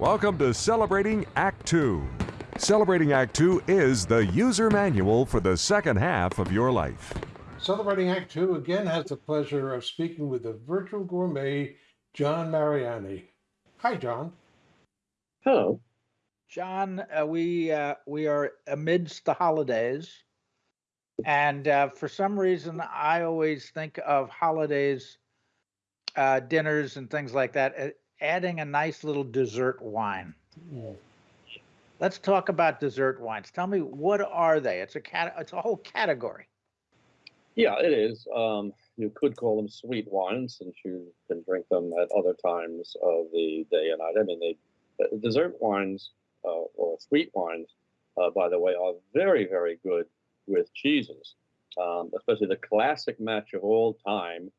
Welcome to Celebrating Act Two. Celebrating Act Two is the user manual for the second half of your life. Celebrating Act Two again has the pleasure of speaking with the virtual gourmet, John Mariani. Hi, John. Hello. John, uh, we uh, we are amidst the holidays, and uh, for some reason, I always think of holidays, uh, dinners, and things like that, uh, adding a nice little dessert wine. Let's talk about dessert wines. Tell me what are they? It's a cat. It's a whole category. Yeah, it is. Um, you could call them sweet wines since you can drink them at other times of the day and night. I mean, they uh, dessert wines uh, or sweet wines, uh, by the way, are very, very good with cheeses. Um, especially the classic match of all time,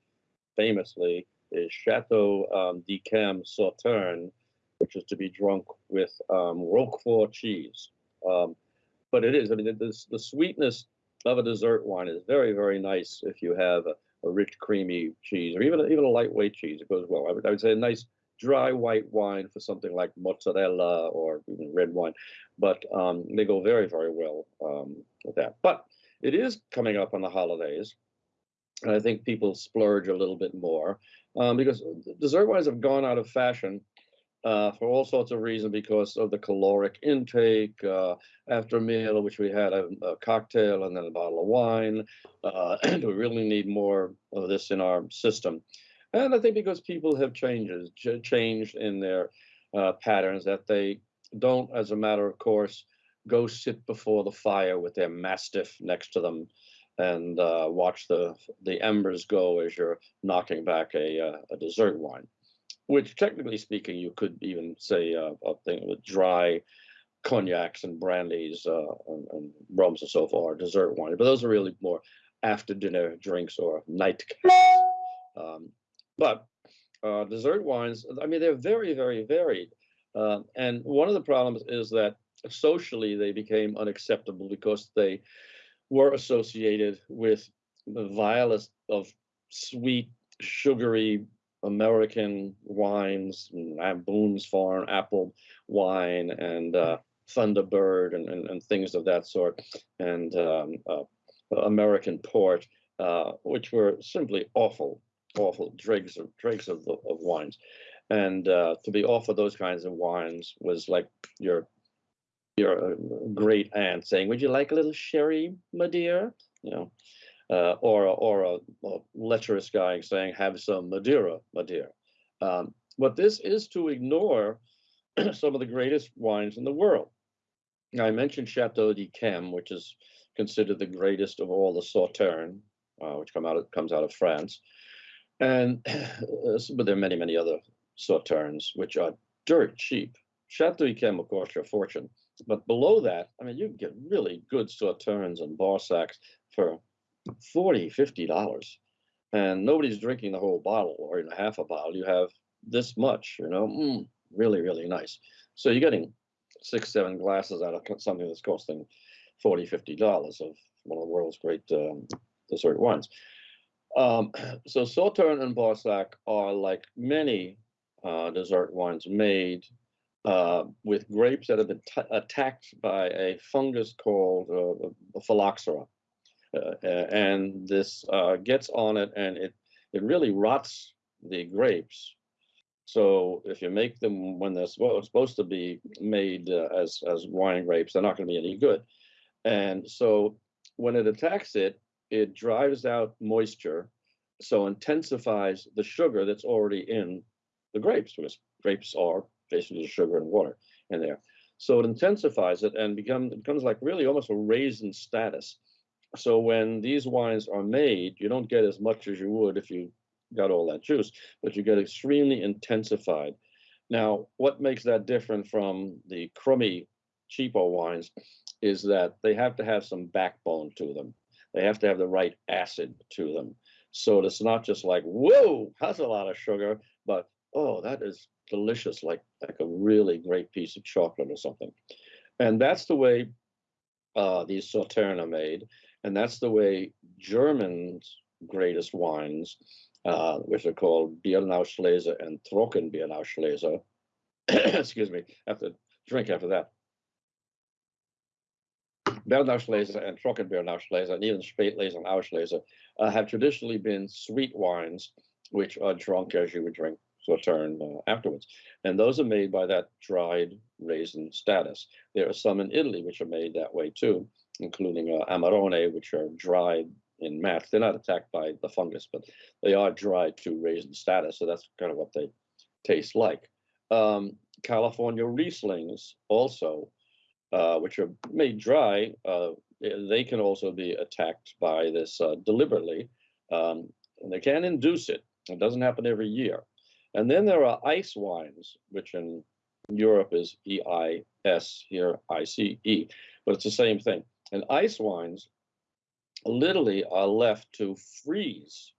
famously, is Chateau um, d'Yquem Sauterne, which is to be drunk with um, Roquefort cheese. Um, but it is, I mean, the, the sweetness of a dessert wine is very, very nice if you have a, a rich, creamy cheese or even, even a lightweight cheese. It goes well. I would, I would say a nice dry white wine for something like mozzarella or even red wine, but um, they go very, very well um, with that. But it is coming up on the holidays, and I think people splurge a little bit more um, because dessert wines have gone out of fashion uh, for all sorts of reasons because of the caloric intake uh, after a meal, which we had a, a, cocktail and then a bottle of wine. Uh, we really need more of this in our system. And I think because people have changes, changed in their uh, patterns that they don't, as a matter of course, go sit before the fire with their mastiff next to them and uh, watch the the embers go as you're knocking back a, uh, a dessert wine, which technically speaking, you could even say uh, a thing with dry cognacs and brandies uh, and, and, rums and so forth, are dessert wine. But those are really more after dinner drinks or night. Um, but uh, dessert wines, I mean, they're very, very varied. Uh, and one of the problems is that socially they became unacceptable because they were associated with the vilest of sweet, sugary American wines, Boone's Farm apple wine, and uh, Thunderbird, and, and, and, things of that sort, and um, uh, American port, uh, which were simply awful awful dregs of dregs of, of wines, and uh, to be offered those kinds of wines was like your your great aunt saying, "Would you like a little sherry, my dear?" You know, uh, or or a, a, lecherous guy saying, "Have some Madeira, my dear." Um, but this is to ignore some of the greatest wines in the world. Now, I mentioned Chateau d'Yquem, which is considered the greatest of all the Sauternes, uh, which come out of, comes out of France. And but there are many, many other sauternes which are dirt cheap. Chateau Yquem, of course, your fortune. But below that, I mean, you can get really good sauternes and Barsacs for 40 $50. And nobody's drinking the whole bottle or even half a bottle. You have this much, you know, mm, really, really nice. So you're getting six, seven glasses out of something that's costing 40 $50 of one of the world's great um, dessert wines. Um, so Sauterne and Barsac are like many uh, dessert wines made uh, with grapes that have been attacked by a fungus called uh, phylloxera. Uh, and this uh, gets on it and it, it really rots the grapes. So if you make them when they're supposed to be made uh, as, as wine grapes, they're not going to be any good. And so when it attacks it, it drives out moisture, so intensifies the sugar that's already in the grapes, because grapes are basically the sugar and water in there. So it intensifies it and become, becomes like really almost a raisin status. So when these wines are made, you don't get as much as you would if you got all that juice, but you get extremely intensified. Now, what makes that different from the crummy, cheapo wines is that they have to have some backbone to them. They have to have the right acid to them. So it's not just like, whoa, that's a lot of sugar, but oh, that is delicious, like like a really great piece of chocolate or something. And that's the way uh, these Sauternes are made. And that's the way German's greatest wines, uh, which are called Beerenauslese and Trockenbeerenauslese, excuse me, have to drink after that. Beerenauslese and Trockenbeerenauslese and even Spätlese and Auslese uh, have traditionally been sweet wines, which are drunk as you would drink Sauterne uh, afterwards. And those are made by that dried raisin status. There are some in Italy which are made that way too, including uh, Amarone, which are dried in mats. They're not attacked by the fungus, but they are dried to raisin status. So that's kind of what they taste like. Um, California Rieslings also, uh, which are made dry, uh, they can also be attacked by this uh, deliberately. Um, and they can induce it. It doesn't happen every year. And then there are ice wines, which in Europe is E-I-S, here I-C-E, but it's the same thing. And ice wines literally are left to freeze.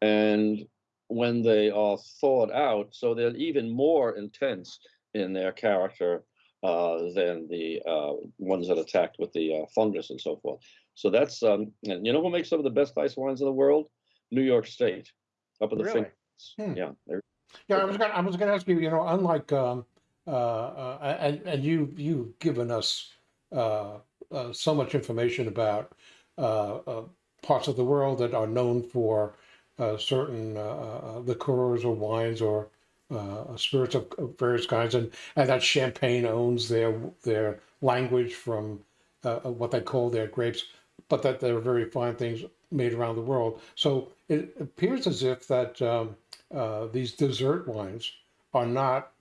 And when they are thawed out, so they're even more intense in their character uh, than the uh, ones that attacked with the uh, fungus and so forth. So that's, um, and you know who makes some of the best ice wines in the world? New York State, up in the Really? Hmm. Yeah, Yeah, I was gonna, I was gonna ask you, you know, unlike, um, uh, uh, and, and you, you've given us, uh, uh, so much information about, uh, uh, parts of the world that are known for, uh, certain, uh, uh, liqueurs or wines or, uh, spirits of, of various kinds, and, and that Champagne owns their, their language from, what they call their grapes, but that there are very fine things made around the world. So it appears as if that, um, uh, these dessert wines are not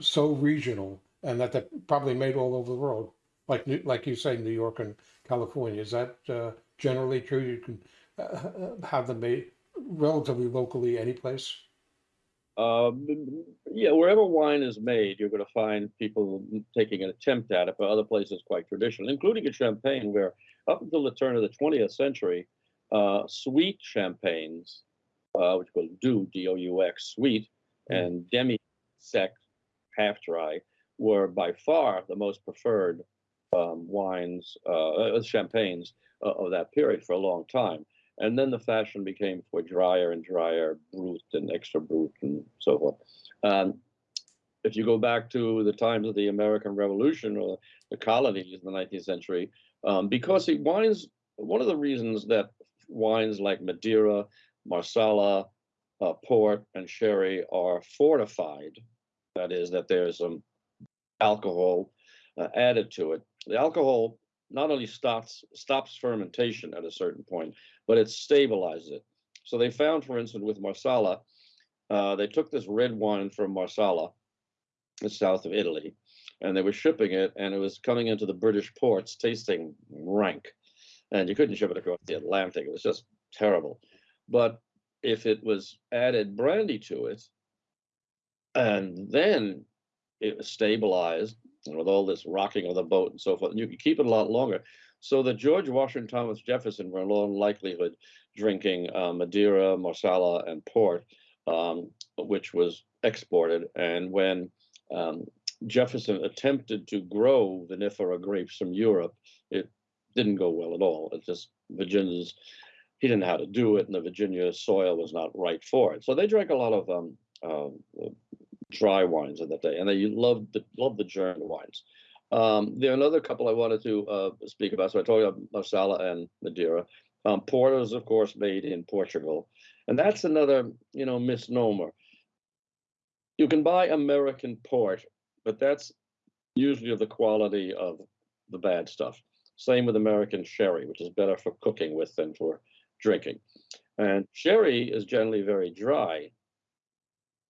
so regional and that they're probably made all over the world. Like, like you say, New York and California. Is that uh, generally true? You can uh, have them made relatively locally any place? Um, yeah, wherever wine is made, you're going to find people taking an attempt at it, but other places quite traditional, including in Champagne, where up until the turn of the 20th century, uh, sweet champagnes, uh, which was doux, D-O-U-X, sweet, Mm. and demi-sec, half dry, were by far the most preferred um, wines, uh, uh, champagnes uh, of that period for a long time. And then the fashion became for drier and drier brut and extra brut and so forth. Um, if you go back to the times of the American Revolution or the colonies in the 19th century, um, because see, wines, one of the reasons that wines like Madeira, Marsala, uh, port, and sherry are fortified, that is, that there's some alcohol uh, added to it. The alcohol not only stops stops fermentation at a certain point, but it stabilizes it. So they found, for instance, with Marsala, uh, they took this red wine from Marsala, the south of Italy, and they were shipping it, and it was coming into the British ports tasting rank, and you couldn't ship it across the Atlantic. It was just terrible. But if it was added brandy to it, and then it was stabilized and with all this rocking of the boat and so forth, and you could keep it a lot longer. So that George Washington Thomas Jefferson were in all likelihood drinking uh, Madeira, Marsala, and port, um, which was exported. And when um, Jefferson attempted to grow vinifera grapes from Europe, it didn't go well at all. It just Virginia's he didn't know how to do it, and the Virginia soil was not right for it. So they drank a lot of um, uh, dry wines in that day, and they loved the loved the German wines. Um, there are another couple I wanted to uh, speak about. So I told you about Marsala and Madeira. Um, porters, of course, made in Portugal, and that's another you know misnomer. You can buy American port, but that's usually of the quality of the bad stuff. Same with American sherry, which is better for cooking with than for drinking. And sherry is generally very dry.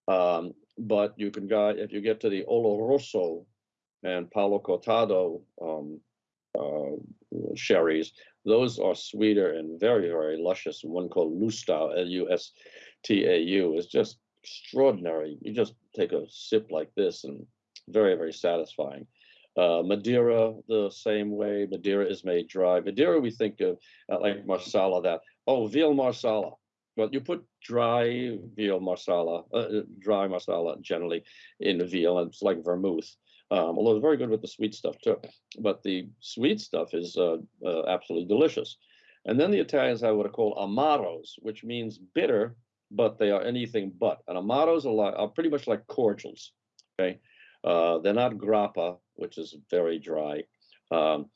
Um, but you can go if you get to the Oloroso and Palo Cortado um, uh, sherries, those are sweeter and very, very luscious. One called Lustau, L-U-S-T-A-U, is just extraordinary. You just take a sip like this and very, very satisfying. Uh, Madeira, the same way. Madeira is made dry. Madeira, we think of uh, like Marsala, that, oh, veal Marsala. Well, you put dry veal Marsala, uh, dry Marsala generally in veal, and it's like vermouth. Um, although it's very good with the sweet stuff too. But the sweet stuff is uh, uh, absolutely delicious. And then the Italians have what are called amaros, which means bitter, but they are anything but. And amaros are, like, are pretty much like cordials. Okay, uh, they're not grappa, which is very dry, um,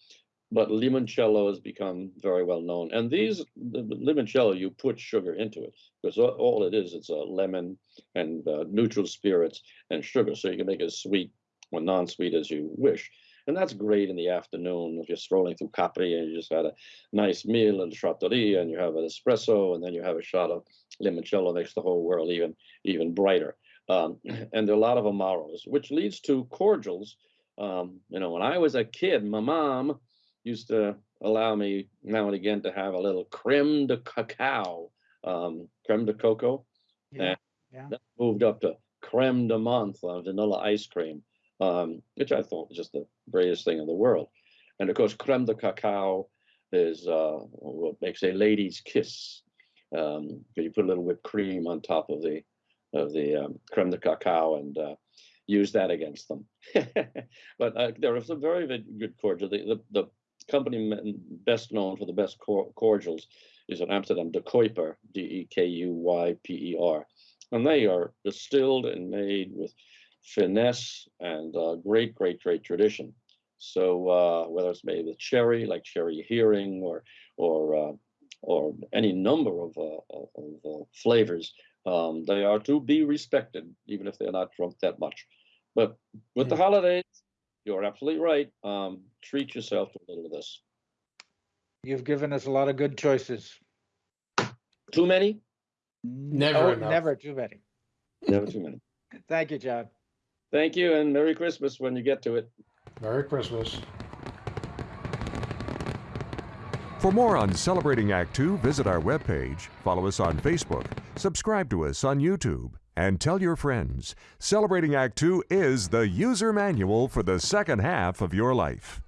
but limoncello has become very well known. And these the, limoncello, you put sugar into it because all, it is it's a lemon and uh, neutral spirits and sugar, so you can make it as sweet or non-sweet as you wish. And that's great in the afternoon if you're strolling through Capri and you just had a nice meal in the trattoria and you have an espresso and then you have a shot of limoncello makes the whole world even even brighter. Um, and there are a lot of amaros, which leads to cordials. Um, you know, when I was a kid, my mom used to allow me now and again to have a little creme de cacao, um, creme de cocoa. Yeah, yeah. That moved up to creme de menthe, uh, vanilla ice cream, um, which I thought was just the greatest thing in the world. And of course, creme de cacao is uh, what makes a lady's kiss. Um, you put a little whipped cream on top of the of the um, creme de cacao and uh, use that against them. but uh, there are some very, very good cordial. The, the, the company best known for the best cor- cordials is in Amsterdam, De Kuyper, D E K U Y P E R. And they are distilled and made with finesse and uh, great, great, great tradition. So uh, whether it's made with cherry, like Cherry Heering, or or uh, or any number of, uh, of uh, flavors, um, they are to be respected, even if they're not drunk that much. But with the holidays, you're absolutely right. Um, treat yourself to a little of this. You've given us a lot of good choices. Too many? Never Oh. Never too many. Never too many. Thank you, John. Thank you, and Merry Christmas when you get to it. Merry Christmas. For more on Celebrating Act Two, visit our webpage, follow us on Facebook, subscribe to us on YouTube, and tell your friends. Celebrating Act Two is the user manual for the second half of your life.